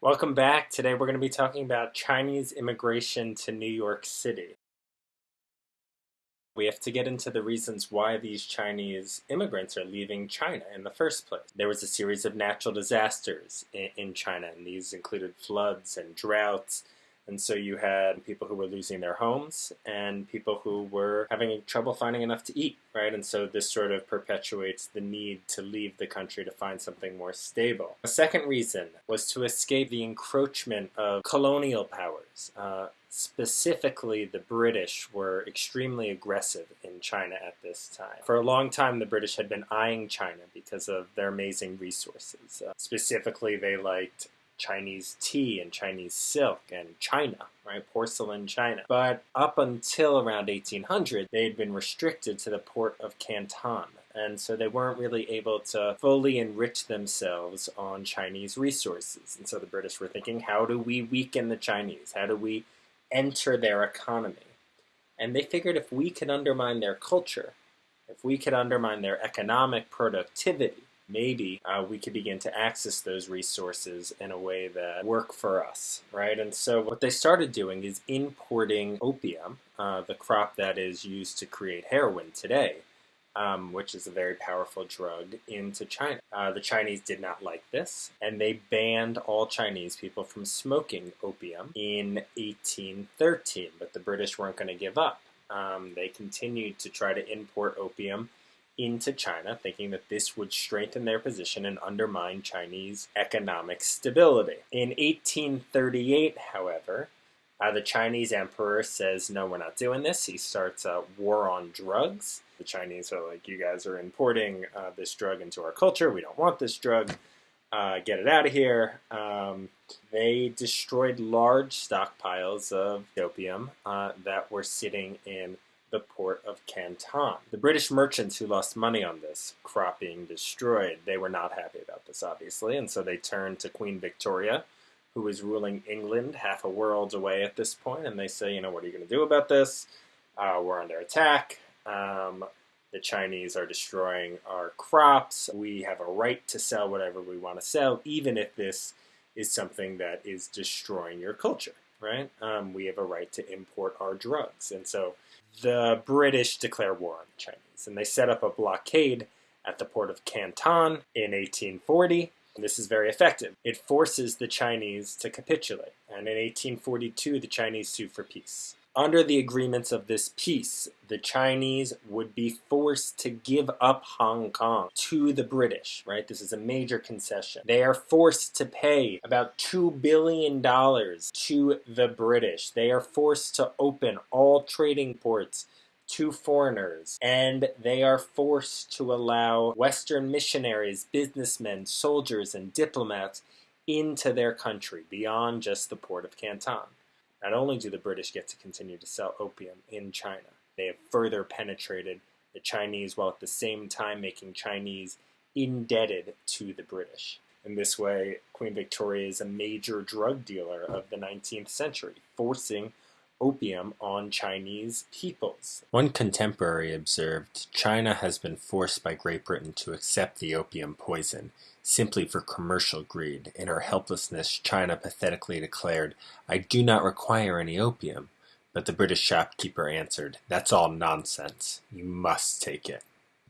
Welcome back. Today we're going to be talking about Chinese immigration to New York City. We have to get into the reasons why these Chinese immigrants are leaving China in the first place. There was a series of natural disasters in, China, and these included floods and droughts and so you had people who were losing their homes and people who were having trouble finding enough to eat, right? And so this sort of perpetuates the need to leave the country to find something more stable. A second reason was to escape the encroachment of colonial powers. Uh, specifically, the British were extremely aggressive in China at this time. For a long time, the British had been eyeing China because of their amazing resources. Uh, specifically, they liked Chinese tea and Chinese silk and China, right? Porcelain China. But up until around 1800, they had been restricted to the port of Canton. And so they weren't really able to fully enrich themselves on Chinese resources. And so the British were thinking, how do we weaken the Chinese? How do we enter their economy? And they figured if we could undermine their culture, if we could undermine their economic productivity, maybe uh, we could begin to access those resources in a way that work for us, right? And so what they started doing is importing opium, uh, the crop that is used to create heroin today, um, which is a very powerful drug, into China. Uh, the Chinese did not like this, and they banned all Chinese people from smoking opium in 1813, but the British weren't going to give up. Um, they continued to try to import opium into China, thinking that this would strengthen their position and undermine Chinese economic stability. In 1838, however, uh, the Chinese emperor says, No, we're not doing this. He starts a war on drugs. The Chinese are like, You guys are importing uh, this drug into our culture. We don't want this drug. Uh, get it out of here. Um, they destroyed large stockpiles of opium uh, that were sitting in the port of Canton. The British merchants who lost money on this crop being destroyed, they were not happy about this, obviously, and so they turned to Queen Victoria, who was ruling England half a world away at this point, and they say, you know, what are you going to do about this? Uh, we're under attack. Um, the Chinese are destroying our crops. We have a right to sell whatever we want to sell, even if this is something that is destroying your culture, right? Um, we have a right to import our drugs. And so the British declare war on the Chinese, and they set up a blockade at the port of Canton in 1840. And this is very effective. It forces the Chinese to capitulate, and in 1842, the Chinese sue for peace. Under the agreements of this peace, the Chinese would be forced to give up Hong Kong to the British, right? This is a major concession. They are forced to pay about $2 billion to the British. They are forced to open all trading ports to foreigners, and they are forced to allow Western missionaries, businessmen, soldiers, and diplomats into their country beyond just the port of Canton. Not only do the British get to continue to sell opium in China, they have further penetrated the Chinese while at the same time making Chinese indebted to the British. In this way, Queen Victoria is a major drug dealer of the 19th century, forcing opium on Chinese peoples. One contemporary observed China has been forced by Great Britain to accept the opium poison simply for commercial greed. In her helplessness, China pathetically declared, I do not require any opium. But the British shopkeeper answered, That's all nonsense. You must take it.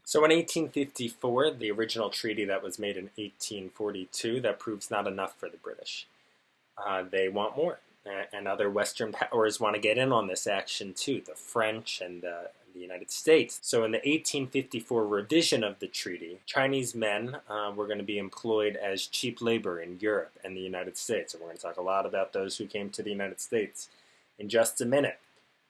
So in 1854, the original treaty that was made in 1842, that proves not enough for the British. Uh, they want more and other Western powers want to get in on this action too, the French and the, the United States. So, in the 1854 revision of the treaty, Chinese men uh, were going to be employed as cheap labor in Europe and the United States. And we're going to talk a lot about those who came to the United States in just a minute.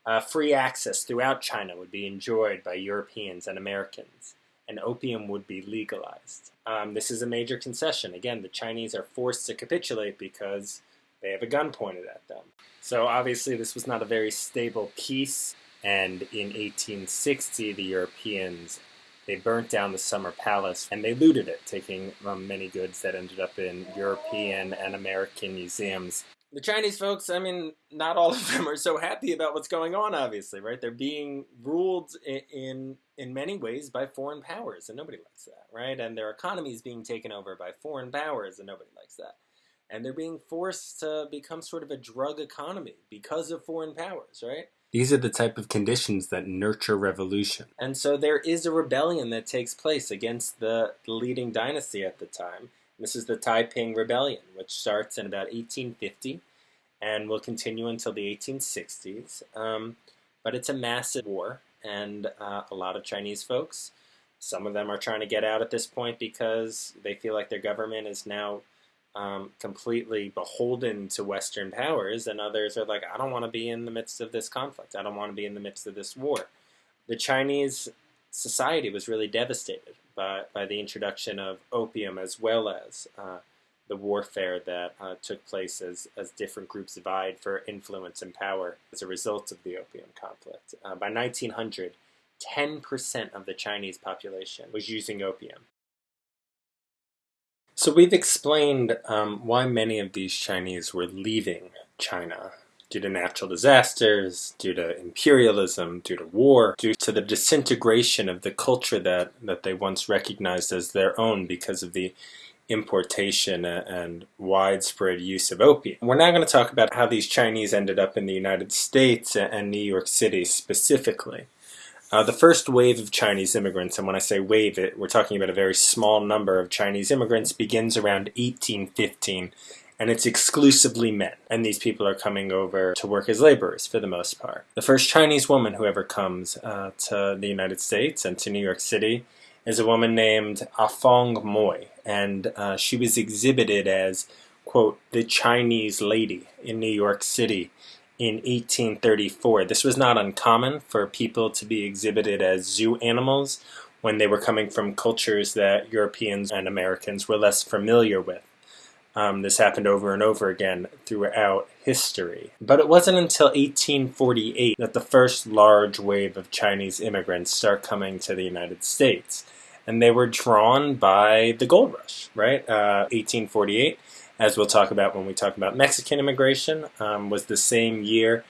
Uh, free access throughout China would be enjoyed by Europeans and Americans, and opium would be legalized. Um, this is a major concession. Again, the Chinese are forced to capitulate because they have a gun pointed at them. So obviously, this was not a very stable peace. And in 1860, the Europeans they burnt down the summer palace and they looted it, taking um, many goods that ended up in European and American museums. The Chinese folks, I mean, not all of them are so happy about what's going on. Obviously, right? They're being ruled in in, in many ways by foreign powers, and nobody likes that, right? And their economy is being taken over by foreign powers, and nobody likes that. And they're being forced to become sort of a drug economy because of foreign powers, right? These are the type of conditions that nurture revolution. And so there is a rebellion that takes place against the leading dynasty at the time. This is the Taiping Rebellion, which starts in about 1850 and will continue until the 1860s. Um, but it's a massive war, and uh, a lot of Chinese folks, some of them are trying to get out at this point because they feel like their government is now um, completely beholden to Western powers, and others are like, I don't want to be in the midst of this conflict. I don't want to be in the midst of this war. The Chinese society was really devastated by, by the introduction of opium as well as uh, the warfare that uh, took place as, as different groups vied for influence and power as a result of the opium conflict. Uh, by 1900, 10% of the Chinese population was using opium. So we've explained um, why many of these Chinese were leaving China due to natural disasters, due to imperialism, due to war, due to the disintegration of the culture that, that they once recognized as their own because of the importation and widespread use of opium. We're now going to talk about how these Chinese ended up in the United States and New York City specifically. Uh, the first wave of Chinese immigrants, and when I say wave, it, we're talking about a very small number of Chinese immigrants, begins around 1815, and it's exclusively men. And these people are coming over to work as laborers for the most part. The first Chinese woman who ever comes uh, to the United States and to New York City is a woman named Afong Moy, and uh, she was exhibited as, quote, the Chinese lady in New York City in 1834. This was not uncommon for people to be exhibited as zoo animals when they were coming from cultures that Europeans and Americans were less familiar with. Um, this happened over and over again throughout history. But it wasn't until 1848 that the first large wave of Chinese immigrants start coming to the United States. And they were drawn by the gold rush, right? Uh, 1848 as we'll talk about when we talk about Mexican immigration, um, was the same year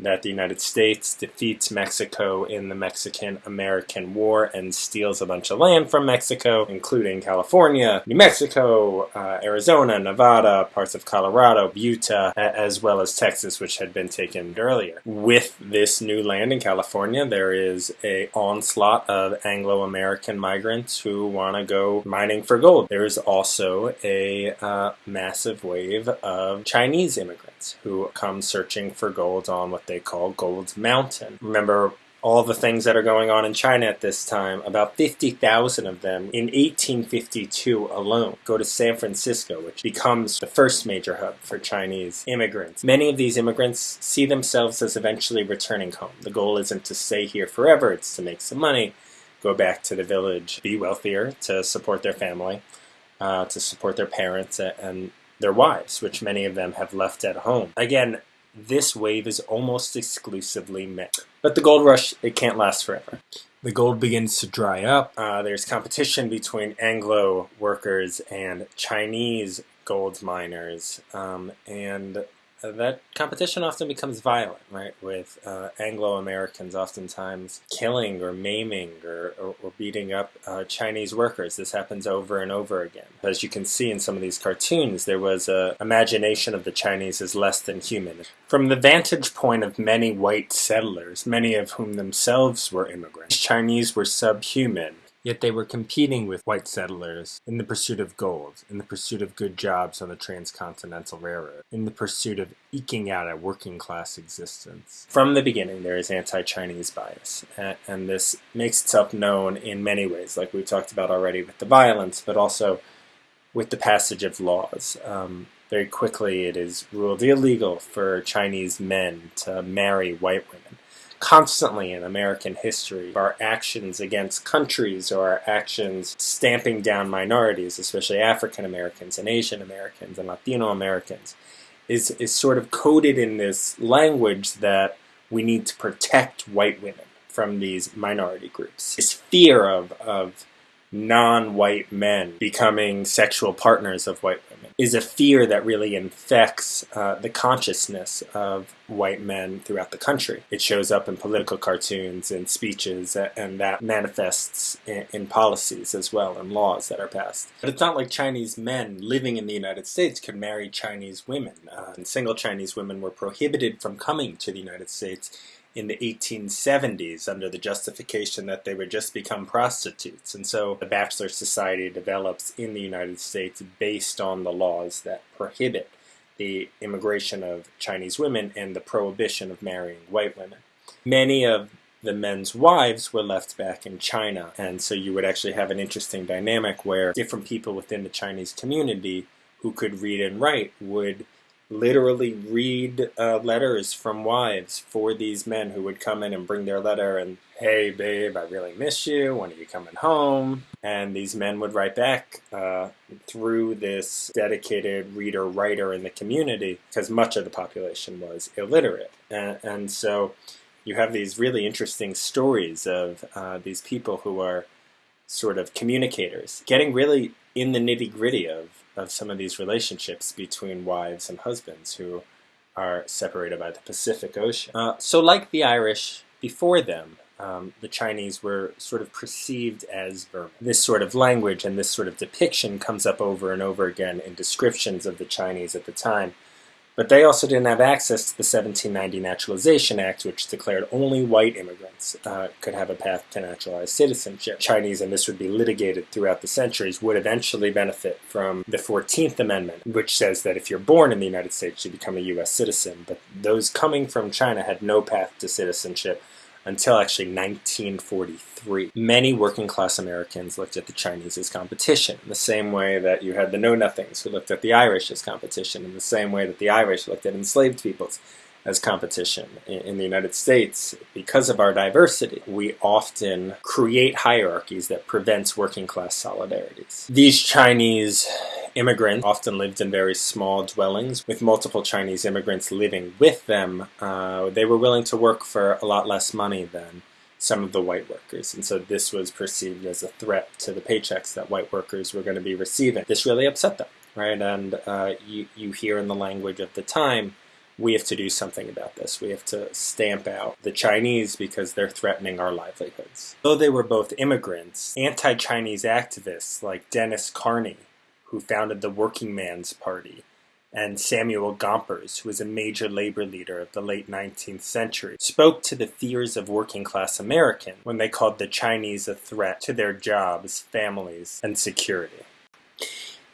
that the United States defeats Mexico in the Mexican American War and steals a bunch of land from Mexico, including California, New Mexico, uh, Arizona, Nevada, parts of Colorado, Utah, as well as Texas, which had been taken earlier. With this new land in California, there is a onslaught of Anglo-American migrants who want to go mining for gold. There is also a uh, massive wave of Chinese immigrants who come searching for gold on what they call Gold Mountain. Remember all the things that are going on in China at this time, about 50,000 of them in 1852 alone go to San Francisco, which becomes the first major hub for Chinese immigrants. Many of these immigrants see themselves as eventually returning home. The goal isn't to stay here forever, it's to make some money, go back to the village, be wealthier to support their family, uh, to support their parents and their wives, which many of them have left at home. Again, this wave is almost exclusively men. But the gold rush, it can't last forever. The gold begins to dry up. Uh, there's competition between Anglo workers and Chinese gold miners. Um, and that competition often becomes violent, right? With uh, Anglo-Americans oftentimes killing or maiming or, or, or beating up uh, Chinese workers. This happens over and over again. As you can see in some of these cartoons, there was a imagination of the Chinese as less than human. From the vantage point of many white settlers, many of whom themselves were immigrants, Chinese were subhuman Yet they were competing with white settlers in the pursuit of gold, in the pursuit of good jobs on the transcontinental railroad, in the pursuit of eking out a working class existence. From the beginning, there is anti Chinese bias, and this makes itself known in many ways, like we talked about already with the violence, but also with the passage of laws. Um, very quickly, it is ruled illegal for Chinese men to marry white women constantly in American history. Our actions against countries or our actions stamping down minorities, especially African Americans and Asian Americans and Latino Americans, is, is sort of coded in this language that we need to protect white women from these minority groups. This fear of, of non-white men becoming sexual partners of white women is a fear that really infects uh, the consciousness of white men throughout the country. It shows up in political cartoons and speeches, and that manifests in, in policies as well and laws that are passed. But it's not like Chinese men living in the United States could marry Chinese women. Uh, and single Chinese women were prohibited from coming to the United States in the 1870s under the justification that they would just become prostitutes. And so the Bachelor Society develops in the United States based on the laws that prohibit the immigration of Chinese women and the prohibition of marrying white women. Many of the men's wives were left back in China, and so you would actually have an interesting dynamic where different people within the Chinese community who could read and write would literally read uh, letters from wives for these men who would come in and bring their letter and, hey, babe, I really miss you. When are you coming home? And these men would write back uh, through this dedicated reader writer in the community because much of the population was illiterate. And, and so you have these really interesting stories of uh, these people who are sort of communicators getting really in the nitty gritty of of some of these relationships between wives and husbands who are separated by the Pacific Ocean. Uh, so, like the Irish before them, um, the Chinese were sort of perceived as. This sort of language and this sort of depiction comes up over and over again in descriptions of the Chinese at the time. But they also didn't have access to the 1790 Naturalization Act, which declared only white immigrants uh, could have a path to naturalized citizenship. Chinese, and this would be litigated throughout the centuries, would eventually benefit from the 14th Amendment, which says that if you're born in the United States, you become a U.S. citizen. But those coming from China had no path to citizenship until actually 1943. Many working class Americans looked at the Chinese as competition, in the same way that you had the Know Nothings who looked at the Irish as competition, in the same way that the Irish looked at enslaved peoples as competition. In the United States, because of our diversity, we often create hierarchies that prevents working class solidarities. These Chinese immigrants often lived in very small dwellings with multiple Chinese immigrants living with them. Uh, they were willing to work for a lot less money than some of the white workers. And so this was perceived as a threat to the paychecks that white workers were going to be receiving. This really upset them, right? And uh, you, you hear in the language of the time, we have to do something about this. We have to stamp out the Chinese because they're threatening our livelihoods. Though they were both immigrants, anti Chinese activists like Denis Kearney who founded the Working Man's Party, and Samuel Gompers, who was a major labor leader of the late 19th century, spoke to the fears of working class Americans when they called the Chinese a threat to their jobs, families, and security.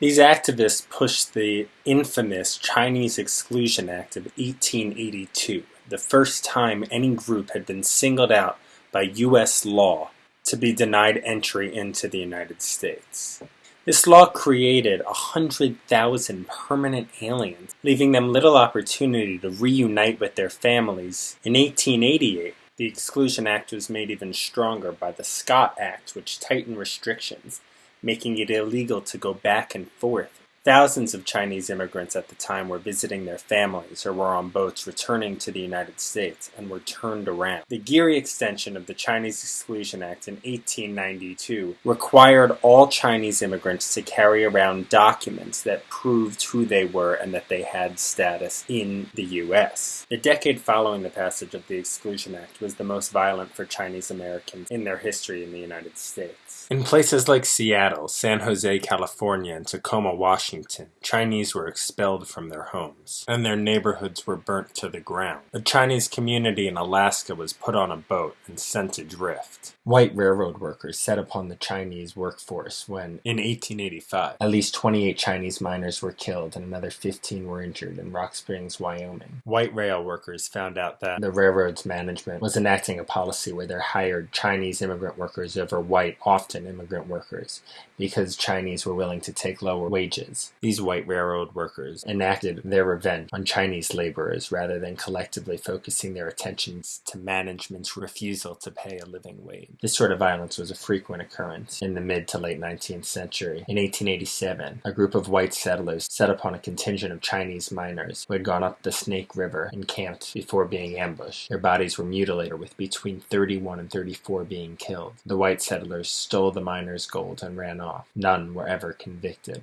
These activists pushed the infamous Chinese Exclusion Act of 1882, the first time any group had been singled out by U.S. law to be denied entry into the United States. This law created a hundred thousand permanent aliens, leaving them little opportunity to reunite with their families. In 1888, the Exclusion Act was made even stronger by the Scott Act, which tightened restrictions, making it illegal to go back and forth Thousands of Chinese immigrants at the time were visiting their families or were on boats returning to the United States and were turned around. The Geary extension of the Chinese Exclusion Act in 1892 required all Chinese immigrants to carry around documents that proved who they were and that they had status in the U.S. The decade following the passage of the Exclusion Act was the most violent for Chinese Americans in their history in the United States. In places like Seattle, San Jose, California, and Tacoma, Washington, Chinese were expelled from their homes, and their neighborhoods were burnt to the ground. A Chinese community in Alaska was put on a boat and sent adrift. White railroad workers set upon the Chinese workforce when, in 1885, at least 28 Chinese miners were killed and another 15 were injured in Rock Springs, Wyoming. White rail workers found out that the railroad's management was enacting a policy where they hired Chinese immigrant workers over white, often immigrant workers, because Chinese were willing to take lower wages these white railroad workers enacted their revenge on Chinese laborers rather than collectively focusing their attentions to management's refusal to pay a living wage. This sort of violence was a frequent occurrence in the mid to late 19th century. In 1887, a group of white settlers set upon a contingent of Chinese miners who had gone up the Snake River and camped before being ambushed. Their bodies were mutilated, with between 31 and 34 being killed. The white settlers stole the miners' gold and ran off. None were ever convicted.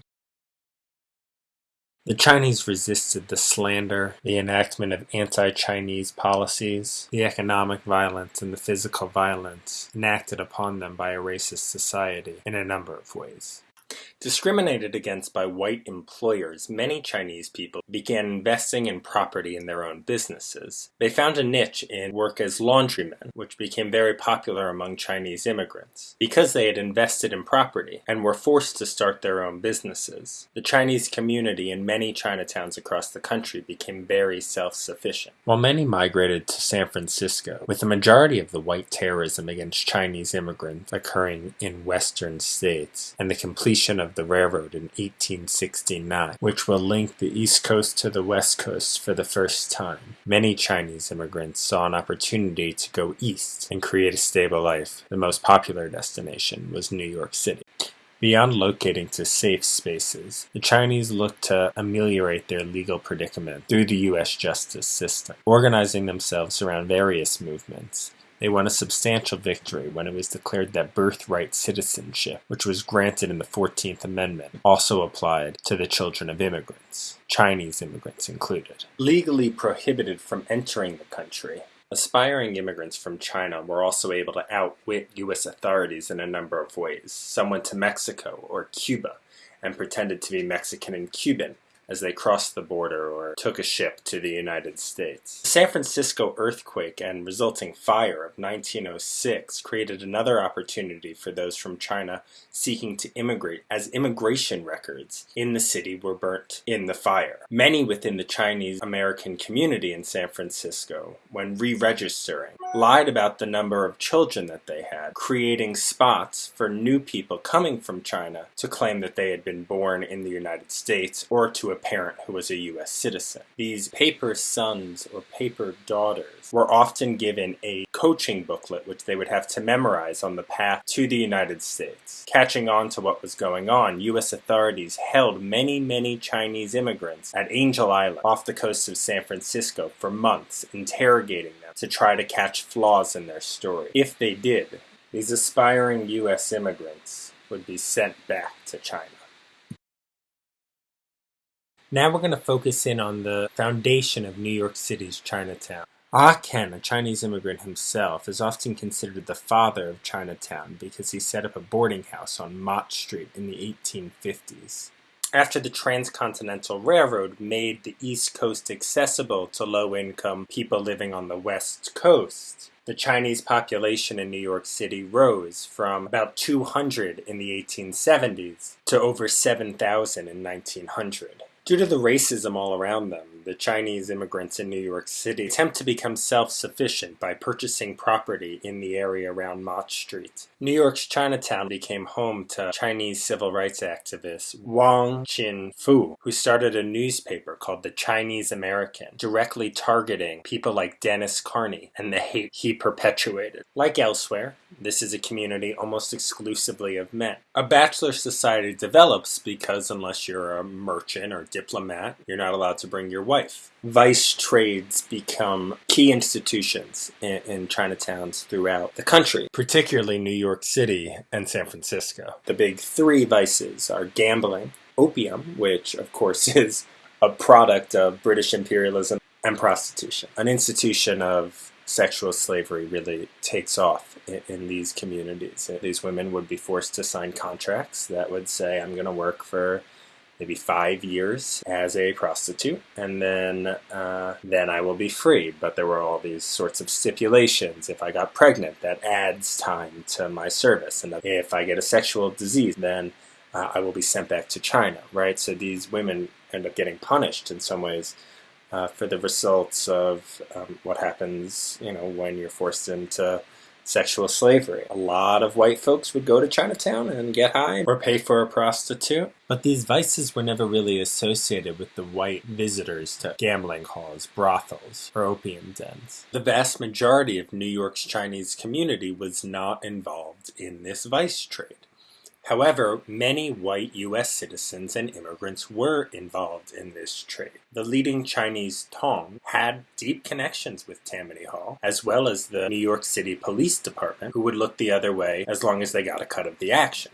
The Chinese resisted the slander, the enactment of anti-Chinese policies, the economic violence, and the physical violence enacted upon them by a racist society in a number of ways. Discriminated against by white employers, many Chinese people began investing in property in their own businesses. They found a niche in work as laundrymen, which became very popular among Chinese immigrants. Because they had invested in property and were forced to start their own businesses, the Chinese community in many Chinatowns across the country became very self-sufficient. While many migrated to San Francisco, with the majority of the white terrorism against Chinese immigrants occurring in western states, and the completion of of the railroad in 1869, which will link the East Coast to the West Coast for the first time. Many Chinese immigrants saw an opportunity to go east and create a stable life. The most popular destination was New York City. Beyond locating to safe spaces, the Chinese looked to ameliorate their legal predicament through the U.S. justice system, organizing themselves around various movements, they won a substantial victory when it was declared that birthright citizenship, which was granted in the 14th Amendment, also applied to the children of immigrants, Chinese immigrants included. Legally prohibited from entering the country, Aspiring immigrants from China were also able to outwit U.S. authorities in a number of ways. Some went to Mexico or Cuba and pretended to be Mexican and Cuban, as they crossed the border or took a ship to the United States. The San Francisco earthquake and resulting fire of 1906 created another opportunity for those from China seeking to immigrate as immigration records in the city were burnt in the fire. Many within the Chinese American community in San Francisco, when re-registering, lied about the number of children that they had, creating spots for new people coming from China to claim that they had been born in the United States or to parent who was a U.S. citizen. These paper sons or paper daughters were often given a coaching booklet which they would have to memorize on the path to the United States. Catching on to what was going on, U.S. authorities held many, many Chinese immigrants at Angel Island off the coast of San Francisco for months, interrogating them to try to catch flaws in their story. If they did, these aspiring U.S. immigrants would be sent back to China. Now we're going to focus in on the foundation of New York City's Chinatown. Ah Ken, a Chinese immigrant himself, is often considered the father of Chinatown because he set up a boarding house on Mott Street in the 1850s. After the Transcontinental Railroad made the East Coast accessible to low-income people living on the West Coast, the Chinese population in New York City rose from about 200 in the 1870s to over 7,000 in 1900. Due to the racism all around them, the Chinese immigrants in New York City attempt to become self-sufficient by purchasing property in the area around Mott Street. New York's Chinatown became home to Chinese civil rights activist Wong Chin Foo, who started a newspaper called The Chinese American, directly targeting people like Denis Kearney and the hate he perpetuated. Like elsewhere, this is a community almost exclusively of men. A bachelor society develops because unless you're a merchant or diplomat, you're not allowed to bring your wife. Vice trades become key institutions in, in Chinatowns throughout the country, particularly New York City and San Francisco. The big three vices are gambling, opium, which of course is a product of British imperialism, and prostitution. An institution of sexual slavery really takes off in, in, these communities. These women would be forced to sign contracts that would say, I'm going to work for maybe five years as a prostitute, and then uh, then I will be free. But there were all these sorts of stipulations. If I got pregnant, that adds time to my service, and if I get a sexual disease, then uh, I will be sent back to China. Right. So these women end up getting punished in some ways. Uh, for the results of um, what happens, you know, when you're forced into sexual slavery. A lot of white folks would go to Chinatown and get high or pay for a prostitute. But these vices were never really associated with the white visitors to gambling halls, brothels, or opium dens. The vast majority of New York's Chinese community was not involved in this vice trade. However, many white U.S. citizens and immigrants were involved in this trade. The leading Chinese Tong had deep connections with Tammany Hall, as well as the New York City Police Department, who would look the other way as long as they got a cut of the action.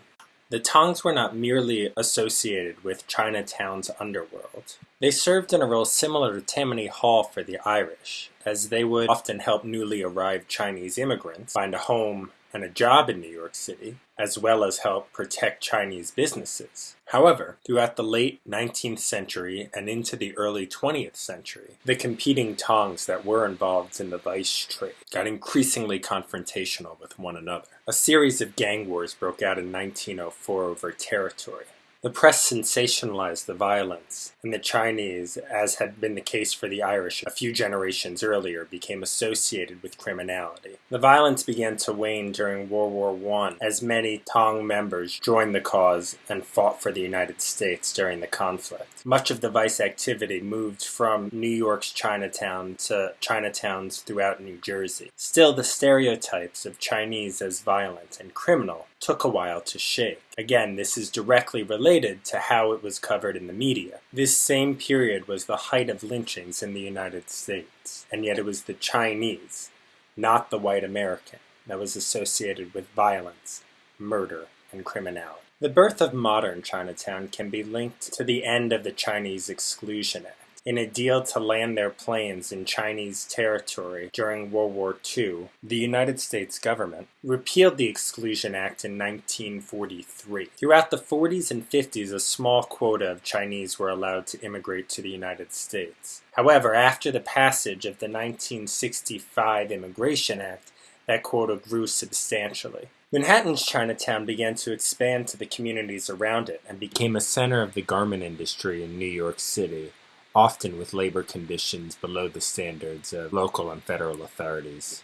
The Tongs were not merely associated with Chinatown's underworld. They served in a role similar to Tammany Hall for the Irish, as they would often help newly arrived Chinese immigrants find a home and a job in New York City, as well as help protect Chinese businesses. However, throughout the late 19th century and into the early 20th century, the competing Tongs that were involved in the vice trade got increasingly confrontational with one another. A series of gang wars broke out in 1904 over territory, the press sensationalized the violence, and the Chinese, as had been the case for the Irish a few generations earlier, became associated with criminality. The violence began to wane during World War I as many Tong members joined the cause and fought for the United States during the conflict. Much of the vice activity moved from New York's Chinatown to Chinatowns throughout New Jersey. Still, the stereotypes of Chinese as violent and criminal took a while to shake. Again, this is directly related to how it was covered in the media. This same period was the height of lynchings in the United States, and yet it was the Chinese, not the white American, that was associated with violence, murder, and criminality. The birth of modern Chinatown can be linked to the end of the Chinese Exclusion Act in a deal to land their planes in Chinese territory during World War II, the United States government repealed the Exclusion Act in 1943. Throughout the 40s and 50s, a small quota of Chinese were allowed to immigrate to the United States. However, after the passage of the 1965 Immigration Act, that quota grew substantially. Manhattan's Chinatown began to expand to the communities around it and became a center of the garment industry in New York City often with labor conditions below the standards of local and federal authorities.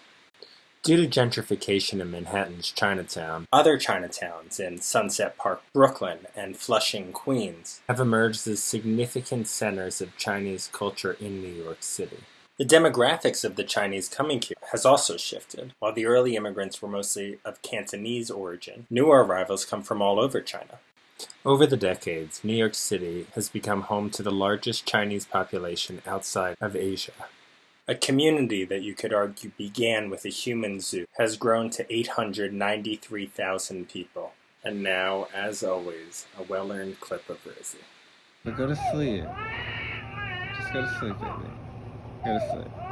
Due to gentrification in Manhattan's Chinatown, other Chinatowns in Sunset Park, Brooklyn, and Flushing, Queens have emerged as significant centers of Chinese culture in New York City. The demographics of the Chinese coming here has also shifted. While the early immigrants were mostly of Cantonese origin, newer arrivals come from all over China. Over the decades, New York City has become home to the largest Chinese population outside of Asia. A community that you could argue began with a human zoo has grown to 893,000 people. And now, as always, a well earned clip of Rosie. Go to sleep. Just go to sleep, baby. Go to sleep.